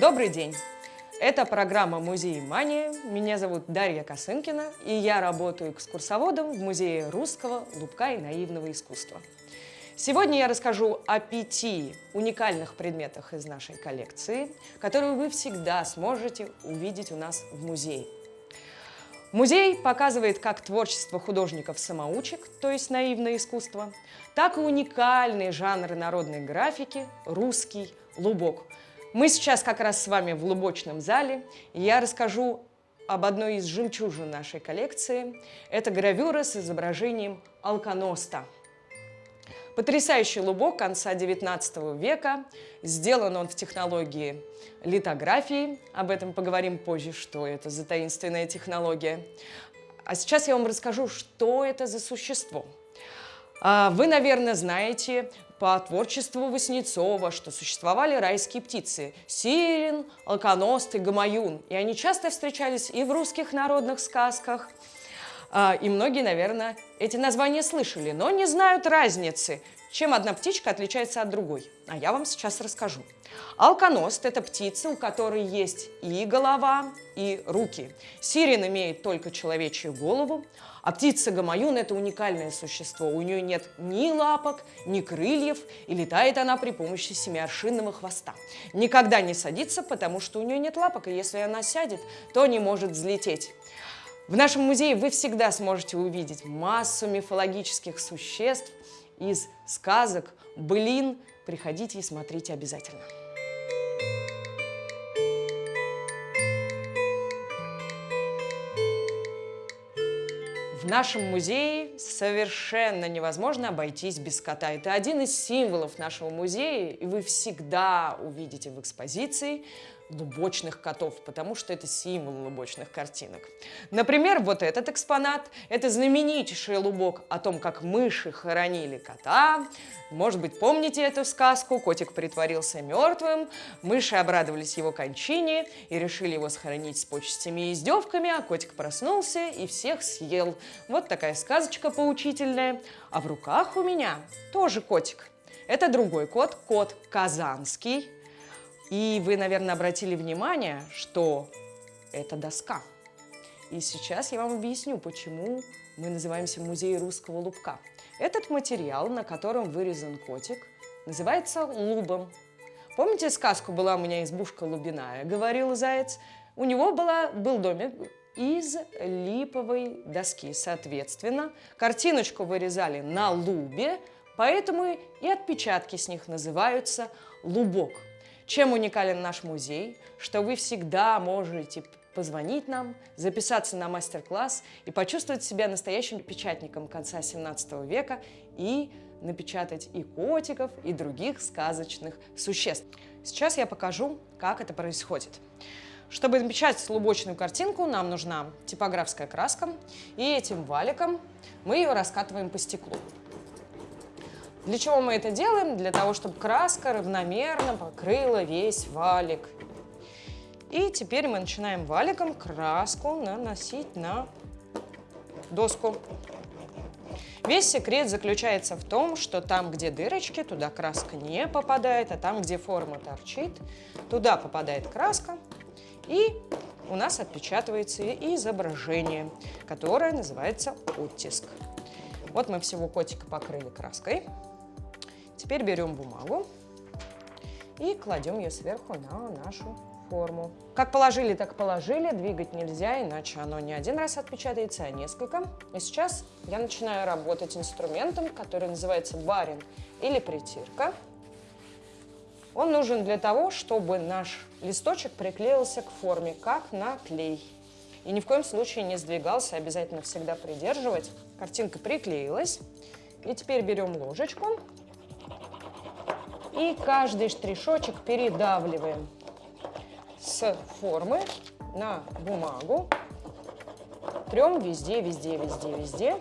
Добрый день! Это программа «Музей Мания». Меня зовут Дарья Косынкина, и я работаю экскурсоводом в Музее русского, лубка и наивного искусства. Сегодня я расскажу о пяти уникальных предметах из нашей коллекции, которые вы всегда сможете увидеть у нас в музее. Музей показывает как творчество художников-самоучек, то есть наивное искусство, так и уникальные жанры народной графики «русский лубок». Мы сейчас как раз с вами в лубочном зале, я расскажу об одной из жемчужин нашей коллекции. Это гравюра с изображением алконоста – Потрясающий лубок конца 19 века. Сделан он в технологии литографии. Об этом поговорим позже, что это за таинственная технология. А сейчас я вам расскажу, что это за существо. А, вы, наверное, знаете по творчеству Васнецова, что существовали райские птицы – сирен, алконост и гамаюн. И они часто встречались и в русских народных сказках – а, и многие, наверное, эти названия слышали, но не знают разницы, чем одна птичка отличается от другой. А я вам сейчас расскажу. Алконост – это птица, у которой есть и голова, и руки. Сирен имеет только человечью голову, а птица гамаюн – это уникальное существо. У нее нет ни лапок, ни крыльев, и летает она при помощи семиаршинного хвоста. Никогда не садится, потому что у нее нет лапок, и если она сядет, то не может взлететь. В нашем музее вы всегда сможете увидеть массу мифологических существ из сказок, былин. Приходите и смотрите обязательно. В нашем музее совершенно невозможно обойтись без кота. Это один из символов нашего музея, и вы всегда увидите в экспозиции лубочных котов, потому что это символ лубочных картинок. Например, вот этот экспонат – это знаменитейший лубок о том, как мыши хоронили кота. Может быть, помните эту сказку? Котик притворился мертвым, мыши обрадовались его кончине и решили его сохранить с почестями и издевками, а котик проснулся и всех съел. Вот такая сказочка поучительная. А в руках у меня тоже котик. Это другой кот, кот казанский – и вы, наверное, обратили внимание, что это доска. И сейчас я вам объясню, почему мы называемся музей русского лубка. Этот материал, на котором вырезан котик, называется лубом. Помните сказку «Была у меня избушка лубиная», говорил заяц? У него была, был домик из липовой доски. Соответственно, картиночку вырезали на лубе, поэтому и отпечатки с них называются лубок. Чем уникален наш музей? Что вы всегда можете позвонить нам, записаться на мастер-класс и почувствовать себя настоящим печатником конца 17 века и напечатать и котиков, и других сказочных существ. Сейчас я покажу, как это происходит. Чтобы напечатать лубочную картинку, нам нужна типографская краска, и этим валиком мы ее раскатываем по стеклу. Для чего мы это делаем? Для того, чтобы краска равномерно покрыла весь валик. И теперь мы начинаем валиком краску наносить на доску. Весь секрет заключается в том, что там, где дырочки, туда краска не попадает, а там, где форма торчит, туда попадает краска, и у нас отпечатывается изображение, которое называется оттиск. Вот мы всего котика покрыли краской. Теперь берем бумагу и кладем ее сверху на нашу форму. Как положили, так положили. Двигать нельзя, иначе оно не один раз отпечатается, а несколько. И сейчас я начинаю работать инструментом, который называется барин или притирка. Он нужен для того, чтобы наш листочек приклеился к форме, как на клей. И ни в коем случае не сдвигался, обязательно всегда придерживать. Картинка приклеилась. И теперь берем ложечку и каждый штришочек передавливаем с формы на бумагу. Трем везде, везде, везде, везде.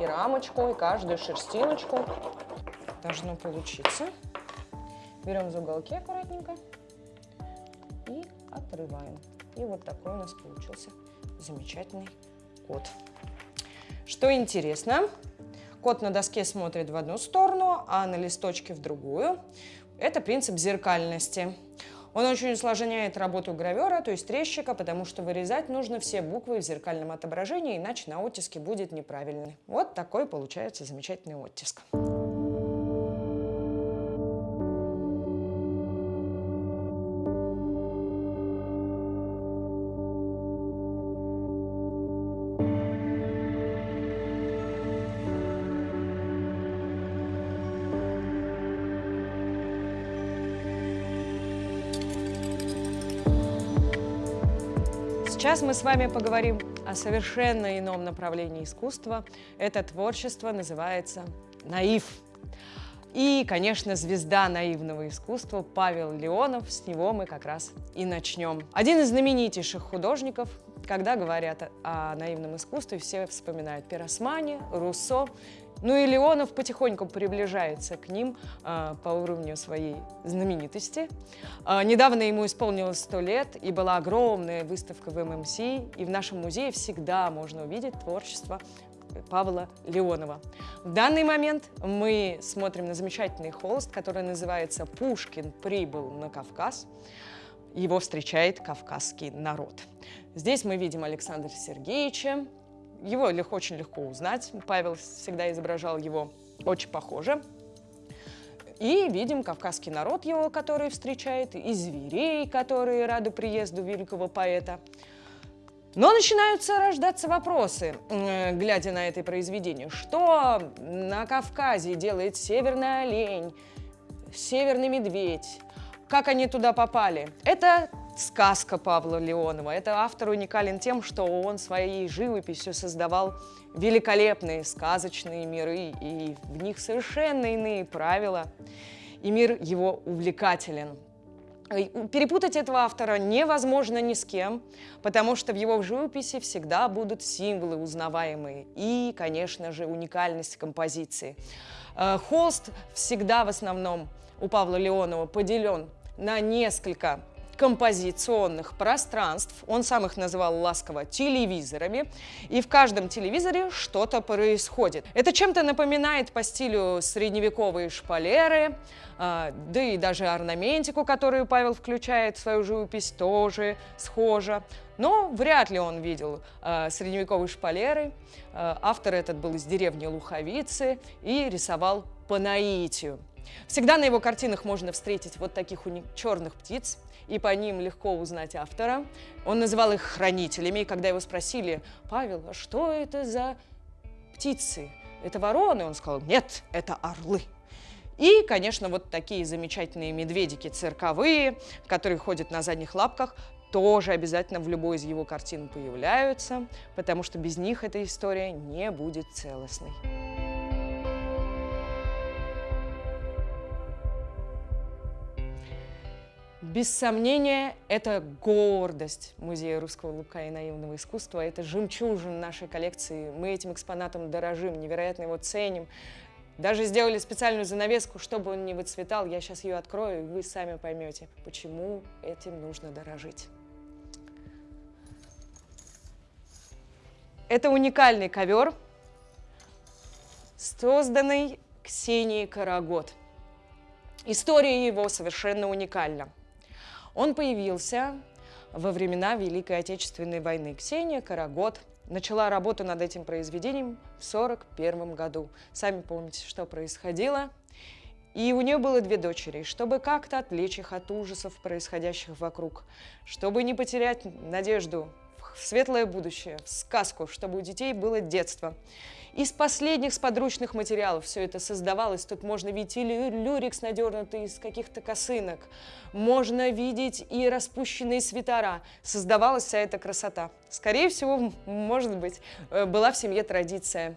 И рамочку, и каждую шерстиночку. Должно получиться. Берем за уголки аккуратненько и отрываем. И вот такой у нас получился замечательный кот. Что интересно, Кот на доске смотрит в одну сторону, а на листочке в другую. Это принцип зеркальности. Он очень усложняет работу гравера, то есть резчика, потому что вырезать нужно все буквы в зеркальном отображении, иначе на оттиске будет неправильный. Вот такой получается замечательный оттиск. Сейчас мы с вами поговорим о совершенно ином направлении искусства. Это творчество называется наив. И, конечно, звезда наивного искусства Павел Леонов, с него мы как раз и начнем. Один из знаменитейших художников, когда говорят о наивном искусстве, все вспоминают Пиросмани, Руссо ну и Леонов потихоньку приближается к ним э, по уровню своей знаменитости. Э, недавно ему исполнилось 100 лет, и была огромная выставка в ММС, и в нашем музее всегда можно увидеть творчество Павла Леонова. В данный момент мы смотрим на замечательный холст, который называется «Пушкин прибыл на Кавказ». Его встречает кавказский народ. Здесь мы видим Александра Сергеевича, его легко, очень легко узнать. Павел всегда изображал его очень похоже. И видим кавказский народ его, который встречает, и зверей, которые рады приезду великого поэта. Но начинаются рождаться вопросы, глядя на это произведение. Что на Кавказе делает северный олень, северный медведь? Как они туда попали? Это сказка Павла Леонова. Это автор уникален тем, что он своей живописью создавал великолепные сказочные миры, и в них совершенно иные правила, и мир его увлекателен. Перепутать этого автора невозможно ни с кем, потому что в его живописи всегда будут символы узнаваемые и, конечно же, уникальность композиции. Э, холст всегда в основном у Павла Леонова поделен на несколько композиционных пространств, он сам их называл ласково телевизорами, и в каждом телевизоре что-то происходит. Это чем-то напоминает по стилю средневековые шпалеры, а, да и даже орнаментику, которую Павел включает в свою живопись, тоже схожа. Но вряд ли он видел э, средневековые шпалеры. Э, автор этот был из деревни Луховицы и рисовал по наитию. Всегда на его картинах можно встретить вот таких черных птиц, и по ним легко узнать автора. Он называл их хранителями, и когда его спросили, Павел, а что это за птицы? Это вороны? Он сказал, нет, это орлы. И, конечно, вот такие замечательные медведики цирковые, которые ходят на задних лапках, тоже обязательно в любой из его картин появляются, потому что без них эта история не будет целостной. Без сомнения, это гордость Музея русского лука и наивного искусства, это жемчужин нашей коллекции. Мы этим экспонатом дорожим, невероятно его ценим. Даже сделали специальную занавеску, чтобы он не выцветал. Я сейчас ее открою, и вы сами поймете, почему этим нужно дорожить. Это уникальный ковер, созданный Ксенией Карагод. История его совершенно уникальна. Он появился во времена Великой Отечественной войны. Ксения Карагод начала работу над этим произведением в 1941 году. Сами помните, что происходило. И у нее было две дочери. Чтобы как-то отвлечь их от ужасов, происходящих вокруг, чтобы не потерять надежду в светлое будущее, в сказку, чтобы у детей было детство. Из последних сподручных материалов все это создавалось. Тут можно видеть и люрикс, надернутый из каких-то косынок. Можно видеть и распущенные свитера. Создавалась вся эта красота. Скорее всего, может быть, э, была в семье традиция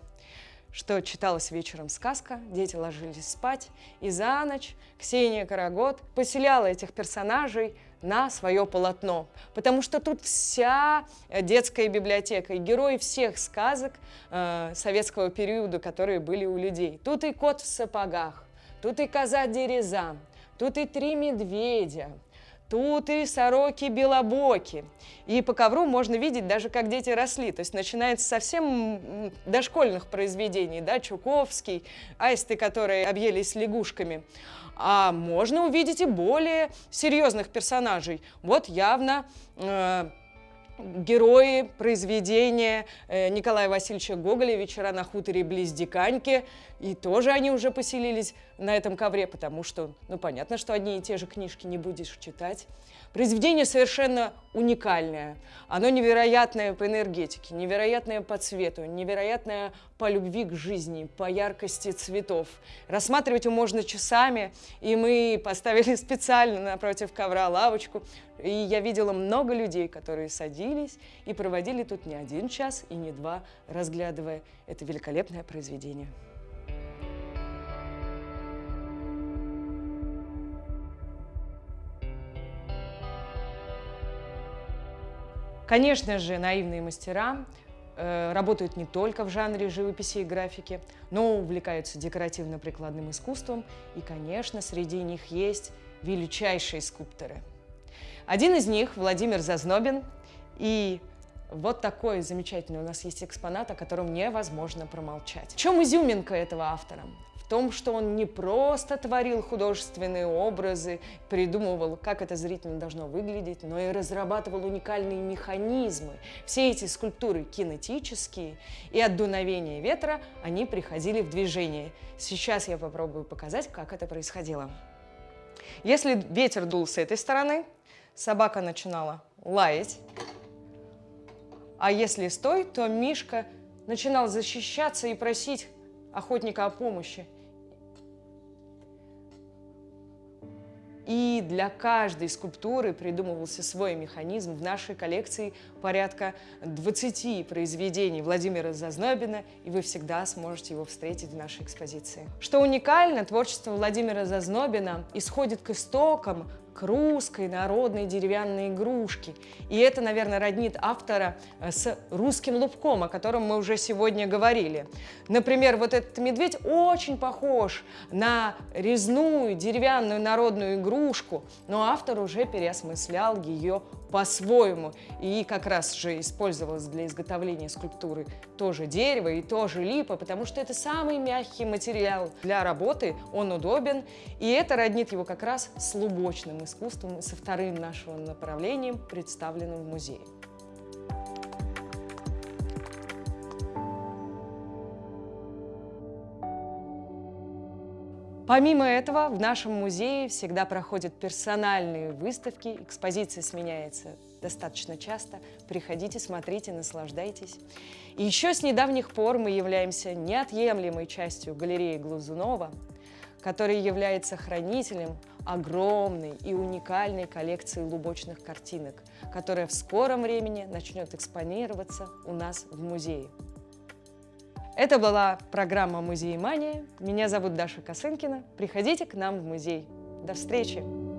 что читалась вечером сказка, дети ложились спать, и за ночь Ксения Карагод поселяла этих персонажей на свое полотно, потому что тут вся детская библиотека и герои всех сказок э, советского периода, которые были у людей. Тут и кот в сапогах, тут и коза Дереза, тут и три медведя, Тут и сороки белобоки. И по ковру можно видеть даже, как дети росли. То есть начинается совсем дошкольных произведений, да, Чуковский, аисты, которые объелись лягушками. А можно увидеть и более серьезных персонажей. Вот явно э, герои произведения э, Николая Васильевича Гоголя «Вечера на хуторе близ Диканьки». И тоже они уже поселились на этом ковре, потому что, ну, понятно, что одни и те же книжки не будешь читать. Произведение совершенно уникальное. Оно невероятное по энергетике, невероятное по цвету, невероятное по любви к жизни, по яркости цветов. Рассматривать его можно часами, и мы поставили специально напротив ковра лавочку. И я видела много людей, которые садились и проводили тут не один час и не два, разглядывая это великолепное произведение. Конечно же, наивные мастера э, работают не только в жанре живописи и графики, но увлекаются декоративно-прикладным искусством, и, конечно, среди них есть величайшие скульпторы. Один из них – Владимир Зазнобин, и вот такой замечательный у нас есть экспонат, о котором невозможно промолчать. В чем изюминка этого автора? Том, что он не просто творил художественные образы, придумывал, как это зрительно должно выглядеть, но и разрабатывал уникальные механизмы. Все эти скульптуры кинетические, и от дуновения ветра они приходили в движение. Сейчас я попробую показать, как это происходило. Если ветер дул с этой стороны, собака начинала лаять, а если стой, то Мишка начинал защищаться и просить охотника о помощи. И для каждой скульптуры придумывался свой механизм. В нашей коллекции порядка 20 произведений Владимира Зазнобина, и вы всегда сможете его встретить в нашей экспозиции. Что уникально, творчество Владимира Зазнобина исходит к истокам к русской народной деревянной игрушке. И это, наверное, роднит автора э, с русским лубком, о котором мы уже сегодня говорили. Например, вот этот медведь очень похож на резную деревянную народную игрушку, но автор уже переосмыслял ее по-своему. И как раз же использовалось для изготовления скульптуры тоже дерево и тоже липа, потому что это самый мягкий материал для работы, он удобен, и это роднит его как раз с лубочным искусством со вторым нашим направлением, представленным в музее. Помимо этого, в нашем музее всегда проходят персональные выставки, экспозиция сменяется достаточно часто. Приходите, смотрите, наслаждайтесь. И еще с недавних пор мы являемся неотъемлемой частью галереи Глазунова, который является хранителем огромной и уникальной коллекции лубочных картинок, которая в скором времени начнет экспонироваться у нас в музее. Это была программа «Музей Мания». Меня зовут Даша Косынкина. Приходите к нам в музей. До встречи!